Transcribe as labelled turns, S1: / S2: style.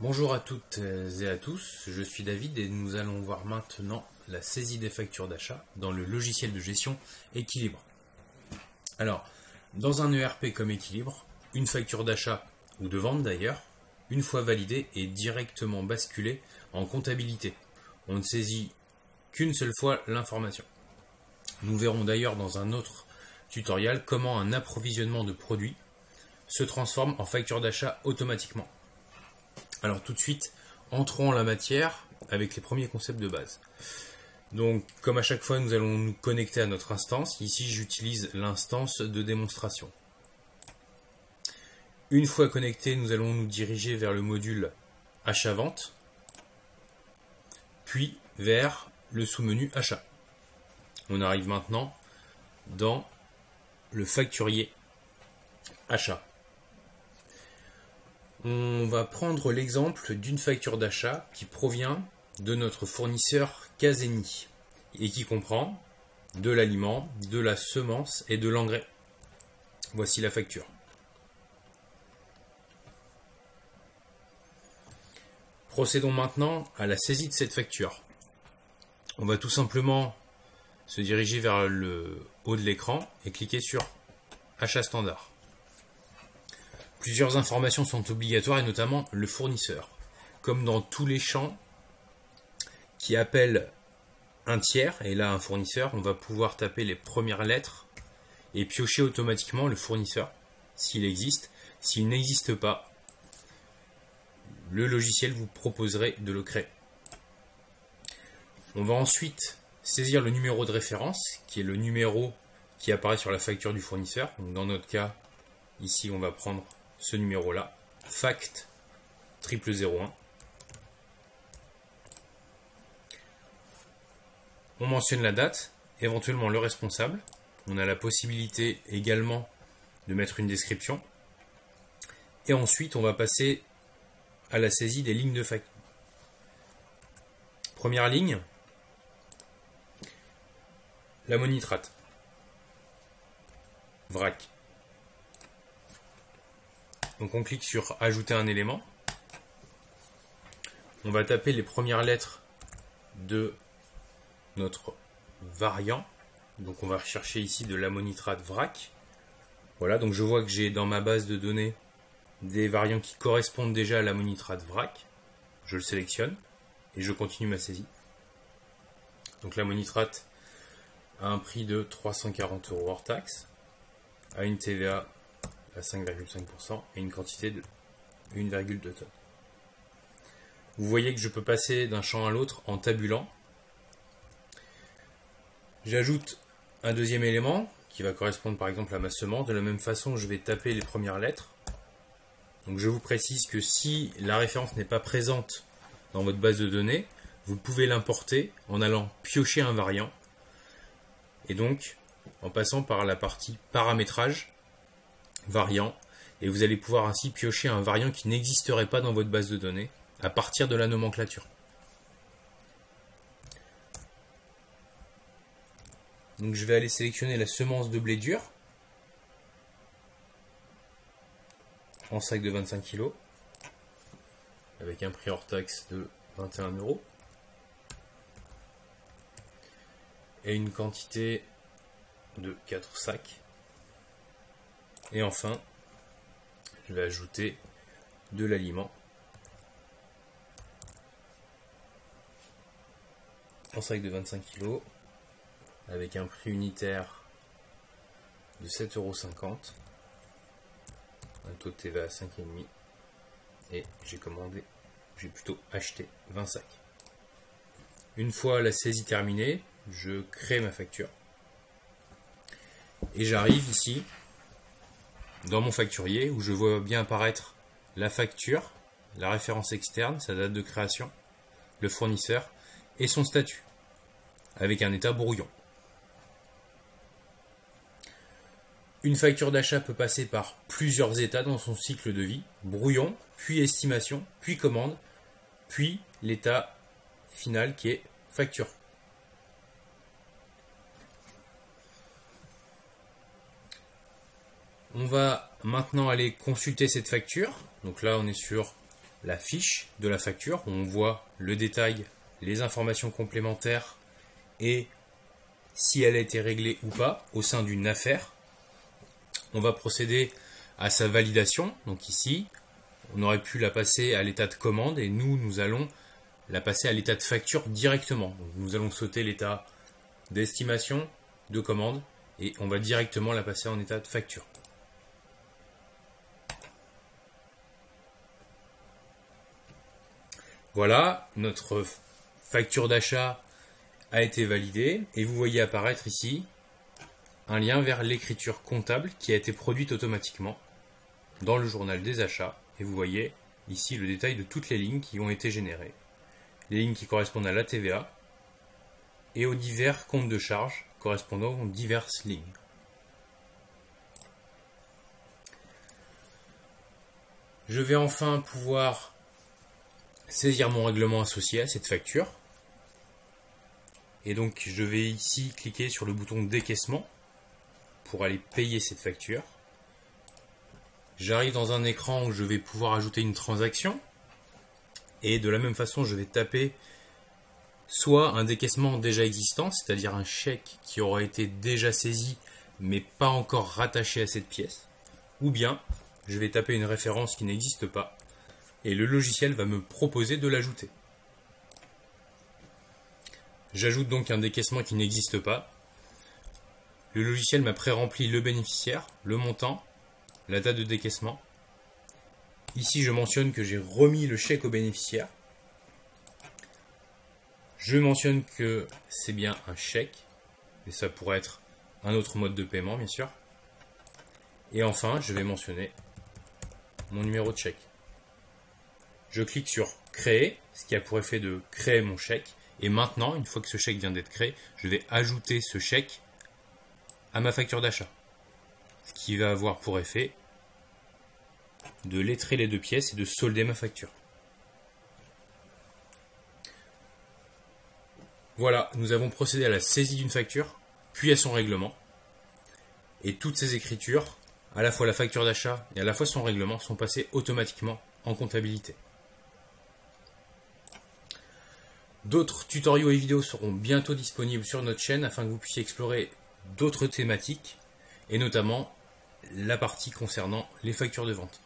S1: Bonjour à toutes et à tous, je suis David et nous allons voir maintenant la saisie des factures d'achat dans le logiciel de gestion Équilibre. Alors, dans un ERP comme Équilibre, une facture d'achat ou de vente d'ailleurs, une fois validée, est directement basculée en comptabilité. On ne saisit qu'une seule fois l'information. Nous verrons d'ailleurs dans un autre tutoriel comment un approvisionnement de produits se transforme en facture d'achat automatiquement. Alors tout de suite, entrons en la matière avec les premiers concepts de base. Donc comme à chaque fois, nous allons nous connecter à notre instance. Ici, j'utilise l'instance de démonstration. Une fois connecté, nous allons nous diriger vers le module achat-vente, puis vers le sous-menu achat. On arrive maintenant dans le facturier achat. On va prendre l'exemple d'une facture d'achat qui provient de notre fournisseur Caseni et qui comprend de l'aliment, de la semence et de l'engrais. Voici la facture. Procédons maintenant à la saisie de cette facture. On va tout simplement se diriger vers le haut de l'écran et cliquer sur Achat standard. Plusieurs informations sont obligatoires et notamment le fournisseur. Comme dans tous les champs qui appellent un tiers et là un fournisseur, on va pouvoir taper les premières lettres et piocher automatiquement le fournisseur s'il existe. S'il n'existe pas, le logiciel vous proposerait de le créer. On va ensuite saisir le numéro de référence qui est le numéro qui apparaît sur la facture du fournisseur. dans notre cas, ici on va prendre ce numéro-là, fact 0001. On mentionne la date, éventuellement le responsable. On a la possibilité également de mettre une description. Et ensuite, on va passer à la saisie des lignes de facture. Première ligne, la monitrate. VRAC. Donc on clique sur ajouter un élément. On va taper les premières lettres de notre variant. Donc on va rechercher ici de l'ammonitrate vrac. Voilà, donc je vois que j'ai dans ma base de données des variants qui correspondent déjà à l'ammonitrate vrac. Je le sélectionne et je continue ma saisie. Donc l'ammonitrate a un prix de 340 euros hors taxe, à une TVA à 5,5% et une quantité de 1,2 tonnes. Vous voyez que je peux passer d'un champ à l'autre en tabulant. J'ajoute un deuxième élément qui va correspondre par exemple à ma semence. De la même façon, je vais taper les premières lettres. Donc je vous précise que si la référence n'est pas présente dans votre base de données, vous pouvez l'importer en allant piocher un variant et donc en passant par la partie paramétrage variant et vous allez pouvoir ainsi piocher un variant qui n'existerait pas dans votre base de données à partir de la nomenclature. Donc je vais aller sélectionner la semence de blé dur en sac de 25 kg avec un prix hors taxe de 21 euros. Et une quantité de 4 sacs et enfin, je vais ajouter de l'aliment. En sac de 25 kg avec un prix unitaire de 7,50€, un taux de TVA à 5,5€ et j'ai commandé, j'ai plutôt acheté 20 sacs. Une fois la saisie terminée, je crée ma facture. Et j'arrive ici dans mon facturier où je vois bien apparaître la facture, la référence externe, sa date de création, le fournisseur et son statut, avec un état brouillon. Une facture d'achat peut passer par plusieurs états dans son cycle de vie, brouillon, puis estimation, puis commande, puis l'état final qui est facture. On va maintenant aller consulter cette facture. Donc là, on est sur la fiche de la facture on voit le détail, les informations complémentaires et si elle a été réglée ou pas au sein d'une affaire. On va procéder à sa validation. Donc ici, on aurait pu la passer à l'état de commande et nous, nous allons la passer à l'état de facture directement. nous allons sauter l'état d'estimation, de commande et on va directement la passer en état de facture. Voilà, notre facture d'achat a été validée et vous voyez apparaître ici un lien vers l'écriture comptable qui a été produite automatiquement dans le journal des achats et vous voyez ici le détail de toutes les lignes qui ont été générées. Les lignes qui correspondent à la TVA et aux divers comptes de charge correspondant aux diverses lignes. Je vais enfin pouvoir saisir mon règlement associé à cette facture. Et donc je vais ici cliquer sur le bouton décaissement pour aller payer cette facture. J'arrive dans un écran où je vais pouvoir ajouter une transaction. Et de la même façon, je vais taper soit un décaissement déjà existant, c'est-à-dire un chèque qui aura été déjà saisi mais pas encore rattaché à cette pièce, ou bien je vais taper une référence qui n'existe pas et le logiciel va me proposer de l'ajouter. J'ajoute donc un décaissement qui n'existe pas. Le logiciel m'a pré-rempli le bénéficiaire, le montant, la date de décaissement. Ici, je mentionne que j'ai remis le chèque au bénéficiaire. Je mentionne que c'est bien un chèque, et ça pourrait être un autre mode de paiement, bien sûr. Et enfin, je vais mentionner mon numéro de chèque. Je clique sur créer, ce qui a pour effet de créer mon chèque. Et maintenant, une fois que ce chèque vient d'être créé, je vais ajouter ce chèque à ma facture d'achat. Ce qui va avoir pour effet de lettrer les deux pièces et de solder ma facture. Voilà, nous avons procédé à la saisie d'une facture, puis à son règlement. Et toutes ces écritures, à la fois la facture d'achat et à la fois son règlement, sont passées automatiquement en comptabilité. D'autres tutoriaux et vidéos seront bientôt disponibles sur notre chaîne afin que vous puissiez explorer d'autres thématiques et notamment la partie concernant les factures de vente.